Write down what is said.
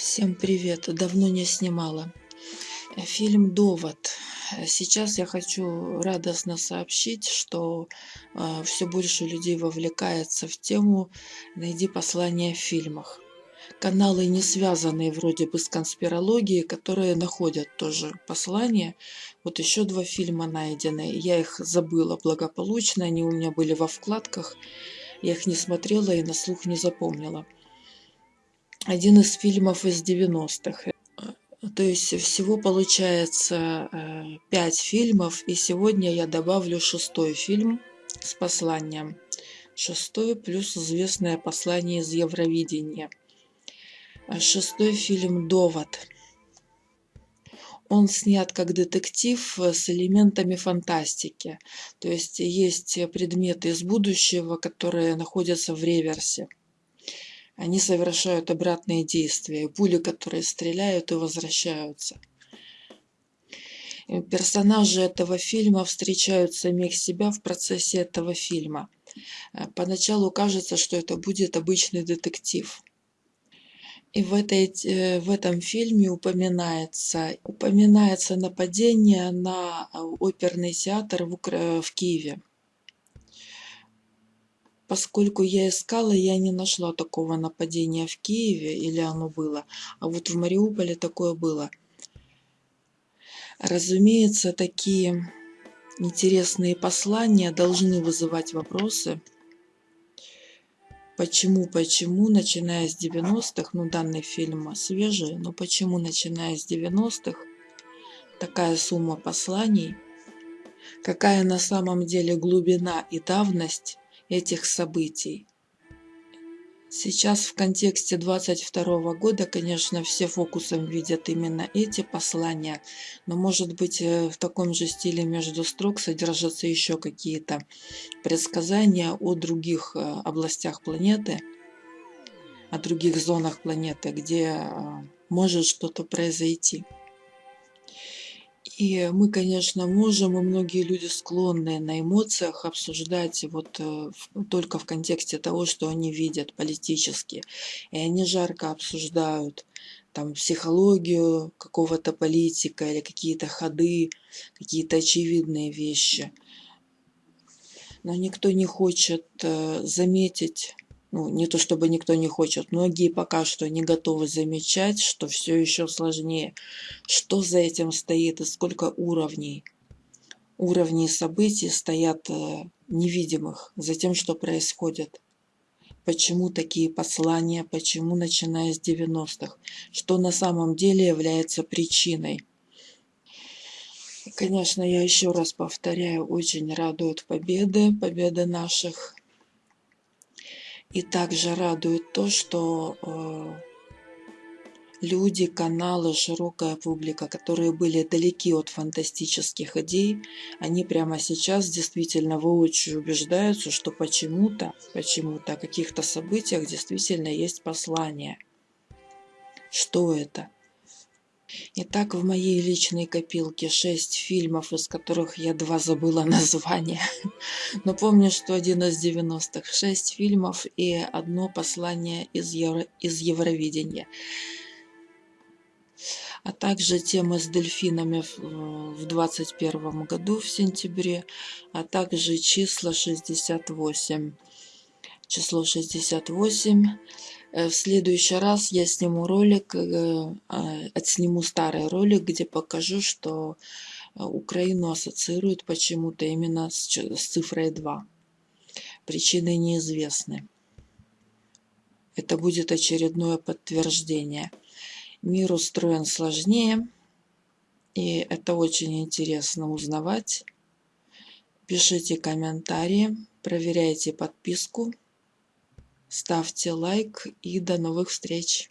Всем привет! Давно не снимала. Фильм «Довод». Сейчас я хочу радостно сообщить, что э, все больше людей вовлекается в тему «Найди послание в фильмах». Каналы, не связанные вроде бы с конспирологией, которые находят тоже послание. Вот еще два фильма найдены. Я их забыла благополучно, они у меня были во вкладках. Я их не смотрела и на слух не запомнила один из фильмов из 90-х. То есть всего получается э, пять фильмов, и сегодня я добавлю шестой фильм с посланием. Шестой плюс известное послание из Евровидения. Шестой фильм «Довод». Он снят как детектив с элементами фантастики. То есть есть предметы из будущего, которые находятся в реверсе они совершают обратные действия. Пули, которые стреляют и возвращаются. Персонажи этого фильма встречают самих себя в процессе этого фильма. Поначалу кажется, что это будет обычный детектив. И в, этой, э, в этом фильме упоминается, упоминается нападение на оперный театр в, в Киеве. Поскольку я искала, я не нашла такого нападения в Киеве, или оно было. А вот в Мариуполе такое было. Разумеется, такие интересные послания должны вызывать вопросы. Почему, почему, начиная с 90-х, ну данный фильм свежий, но почему, начиная с 90-х, такая сумма посланий, какая на самом деле глубина и давность этих событий. Сейчас в контексте 22 года, конечно, все фокусом видят именно эти послания, но может быть э, в таком же стиле между строк содержатся еще какие-то предсказания о других э, областях планеты, о других зонах планеты, где э, может что-то произойти. И мы, конечно, можем, и многие люди склонны на эмоциях обсуждать вот э, только в контексте того, что они видят политически. И они жарко обсуждают там психологию какого-то политика или какие-то ходы, какие-то очевидные вещи. Но никто не хочет э, заметить ну, не то чтобы никто не хочет, многие пока что не готовы замечать, что все еще сложнее. Что за этим стоит и сколько уровней? Уровней событий стоят э, невидимых за тем, что происходит. Почему такие послания, почему начиная с 90-х? Что на самом деле является причиной? Конечно, я еще раз повторяю, очень радуют победы, победы наших и также радует то, что э, люди, каналы, широкая публика, которые были далеки от фантастических идей, они прямо сейчас действительно воочию убеждаются, что почему-то, почему-то о каких-то событиях действительно есть послание. Что это? Итак, в моей личной копилке шесть фильмов, из которых я два забыла название. Но помню, что один из 90-х. Шесть фильмов и одно послание из, Евро... из Евровидения. А также тема с дельфинами в 21 году в сентябре, а также числа 68. Число 68 Э, в следующий раз я сниму ролик, э, а, отсниму старый ролик, где покажу, что э, Украину ассоциируют почему-то именно с цифрой 2. Причины неизвестны. Это будет очередное подтверждение. Мир устроен сложнее, и это очень интересно узнавать. Пишите комментарии, проверяйте подписку ставьте лайк и до новых встреч